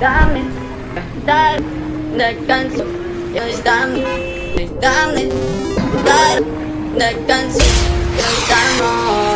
dame, dale, descanso, yo dame, dame, dale, descanso, yo estamos. Gunbusters!